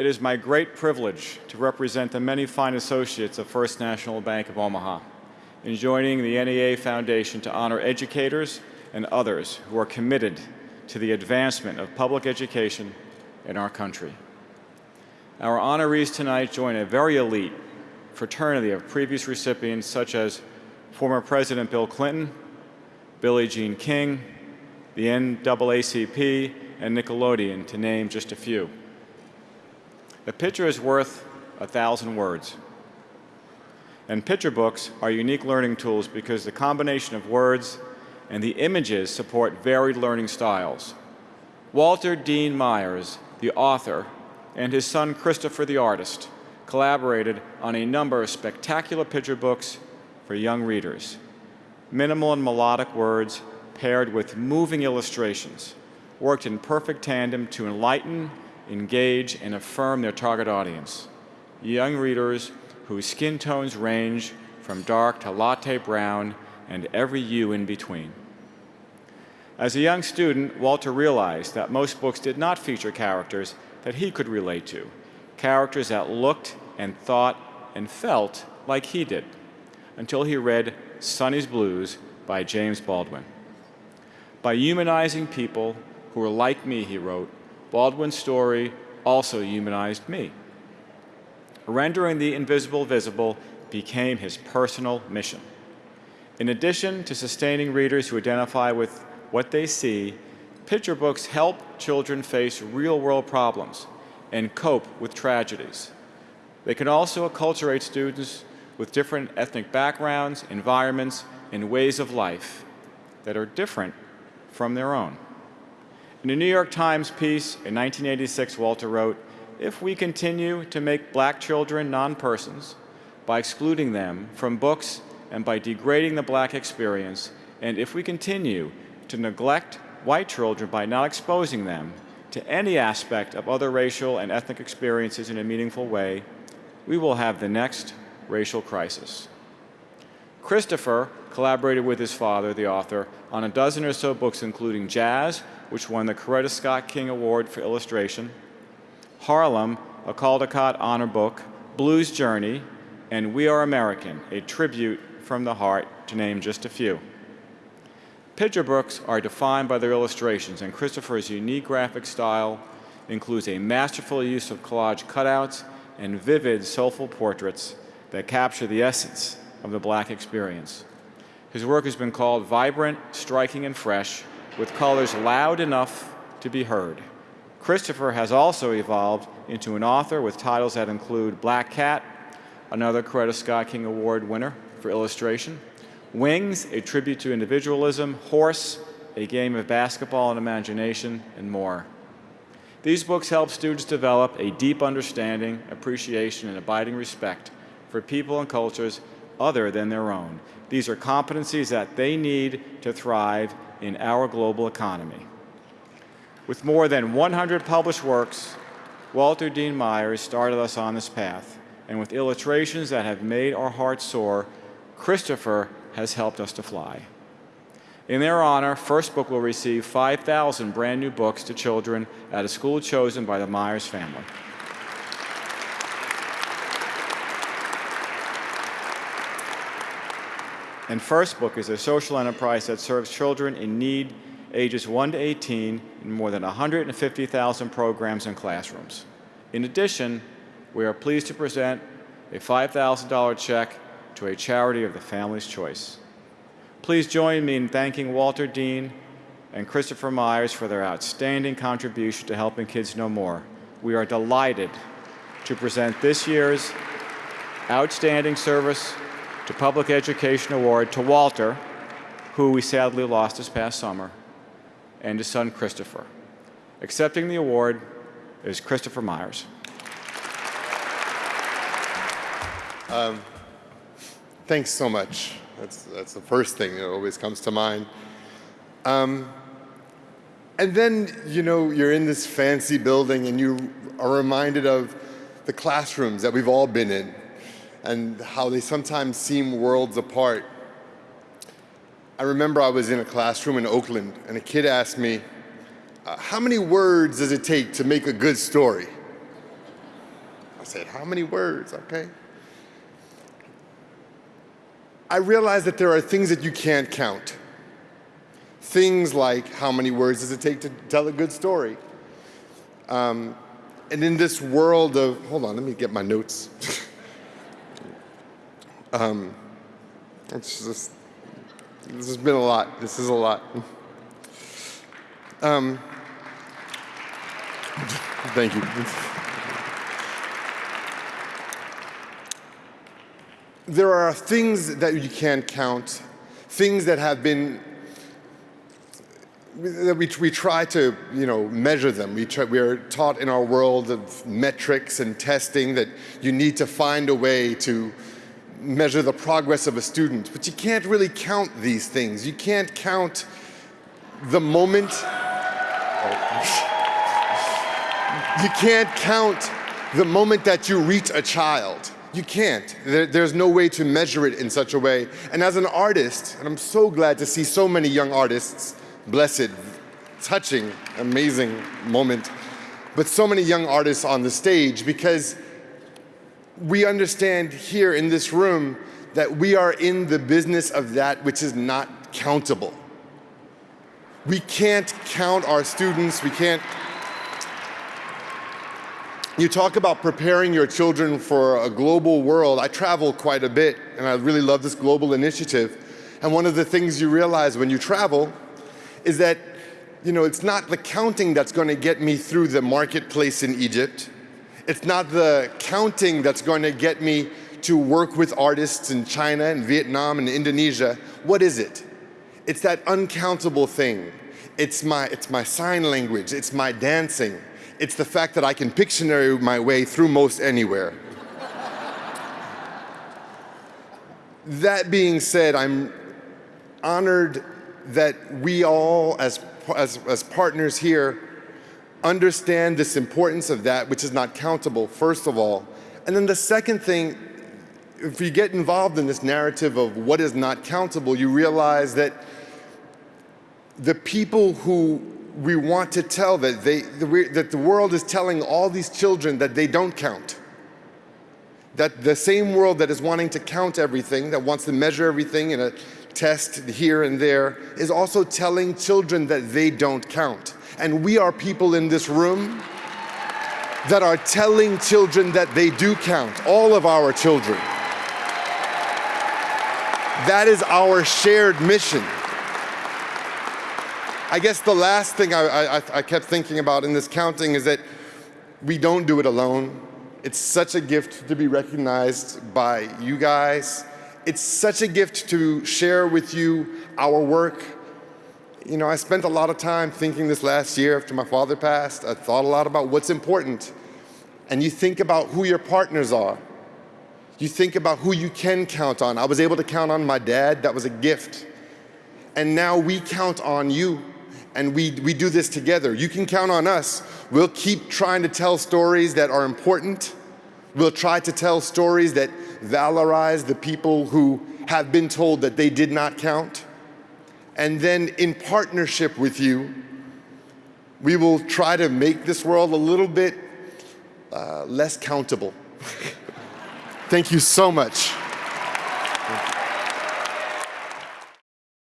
it is my great privilege to represent the many fine associates of First National Bank of Omaha in joining the NEA Foundation to honor educators and others who are committed to the advancement of public education in our country. Our honorees tonight join a very elite fraternity of previous recipients such as former President Bill Clinton, Billie Jean King, the NAACP, and Nickelodeon, to name just a few. A picture is worth a thousand words. And picture books are unique learning tools because the combination of words and the images support varied learning styles. Walter Dean Myers, the author, and his son Christopher the artist collaborated on a number of spectacular picture books for young readers. Minimal and melodic words paired with moving illustrations worked in perfect tandem to enlighten, engage, and affirm their target audience. Young readers whose skin tones range from dark to latte brown and every hue in between. As a young student, Walter realized that most books did not feature characters that he could relate to, characters that looked and thought and felt like he did, until he read Sonny's Blues by James Baldwin. By humanizing people who were like me, he wrote, Baldwin's story also humanized me. Rendering the invisible visible became his personal mission. In addition to sustaining readers who identify with what they see, picture books help children face real-world problems and cope with tragedies. They can also acculturate students with different ethnic backgrounds, environments, and ways of life that are different from their own. In a New York Times piece in 1986, Walter wrote, if we continue to make black children non-persons by excluding them from books and by degrading the black experience, and if we continue to neglect white children by not exposing them to any aspect of other racial and ethnic experiences in a meaningful way, we will have the next racial crisis. Christopher collaborated with his father, the author, on a dozen or so books including Jazz, which won the Coretta Scott King Award for illustration, Harlem, a Caldecott Honor Book, Blues Journey, and We Are American, a tribute from the heart, to name just a few. Picture books are defined by their illustrations, and Christopher's unique graphic style includes a masterful use of collage cutouts and vivid, soulful portraits that capture the essence of the black experience. His work has been called vibrant, striking, and fresh, with colors loud enough to be heard. Christopher has also evolved into an author with titles that include Black Cat, another Coretta Scott King Award winner for illustration, Wings, a tribute to individualism, Horse, a game of basketball and imagination, and more. These books help students develop a deep understanding, appreciation, and abiding respect for people and cultures other than their own. These are competencies that they need to thrive in our global economy. With more than 100 published works, Walter Dean Myers started us on this path, and with illustrations that have made our hearts soar, Christopher has helped us to fly. In their honor, First Book will receive 5,000 brand new books to children at a school chosen by the Myers family. And First Book is a social enterprise that serves children in need ages 1 to 18 in more than 150,000 programs and classrooms. In addition, we are pleased to present a $5,000 check to a charity of the family's choice. Please join me in thanking Walter Dean and Christopher Myers for their outstanding contribution to helping kids know more. We are delighted to present this year's Outstanding Service to Public Education Award to Walter, who we sadly lost this past summer, and his son Christopher. Accepting the award is Christopher Myers. Um, thanks so much. That's, that's the first thing that always comes to mind. Um, and then, you know, you're in this fancy building and you are reminded of the classrooms that we've all been in and how they sometimes seem worlds apart. I remember I was in a classroom in Oakland and a kid asked me, uh, how many words does it take to make a good story? I said, how many words? Okay. I realized that there are things that you can't count. Things like how many words does it take to tell a good story? Um, and in this world of, hold on, let me get my notes. um, it's just, this has been a lot. This is a lot. Um, thank you. There are things that you can't count, things that have been that we, we try to you know, measure them. We, try, we are taught in our world of metrics and testing that you need to find a way to measure the progress of a student. But you can't really count these things. You can't count the moment. You can't count the moment that you reach a child. You can't. There, there's no way to measure it in such a way. And as an artist, and I'm so glad to see so many young artists blessed, touching, amazing moment. But so many young artists on the stage because we understand here in this room that we are in the business of that which is not countable. We can't count our students, we can't. You talk about preparing your children for a global world. I travel quite a bit and I really love this global initiative. And one of the things you realize when you travel is that you know, it's not the counting that's going to get me through the marketplace in Egypt. It's not the counting that's going to get me to work with artists in China and Vietnam and Indonesia. What is it? It's that uncountable thing. It's my, it's my sign language. It's my dancing. It's the fact that I can Pictionary my way through most anywhere. that being said, I'm honored that we all, as, as, as partners here, understand this importance of that which is not countable, first of all. And then the second thing, if you get involved in this narrative of what is not countable, you realize that the people who we want to tell that, they, that the world is telling all these children that they don't count. That the same world that is wanting to count everything, that wants to measure everything in a test here and there is also telling children that they don't count. And we are people in this room that are telling children that they do count, all of our children. That is our shared mission. I guess the last thing I, I, I, kept thinking about in this counting is that we don't do it alone. It's such a gift to be recognized by you guys, it's such a gift to share with you our work. You know, I spent a lot of time thinking this last year after my father passed. I thought a lot about what's important. And you think about who your partners are. You think about who you can count on. I was able to count on my dad. That was a gift. And now we count on you and we, we do this together. You can count on us. We'll keep trying to tell stories that are important. We'll try to tell stories that valorize the people who have been told that they did not count. And then in partnership with you, we will try to make this world a little bit uh, less countable. Thank you so much.